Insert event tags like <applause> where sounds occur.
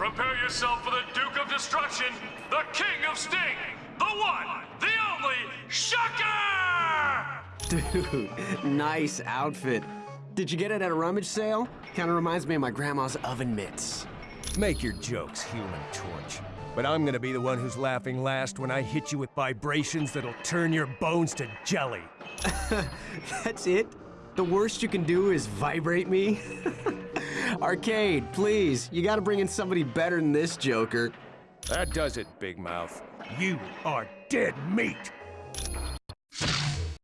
Prepare yourself for the Duke of Destruction, the King of Sting, the one, the only, Shocker! Dude, <laughs> nice outfit. Did you get it at a rummage sale? Kinda reminds me of my grandma's oven mitts. Make your jokes, Human Torch. But I'm gonna be the one who's laughing last when I hit you with vibrations that'll turn your bones to jelly. <laughs> That's it? The worst you can do is vibrate me? <laughs> Arcade, please. You gotta bring in somebody better than this Joker. That does it, Big Mouth. You are dead meat!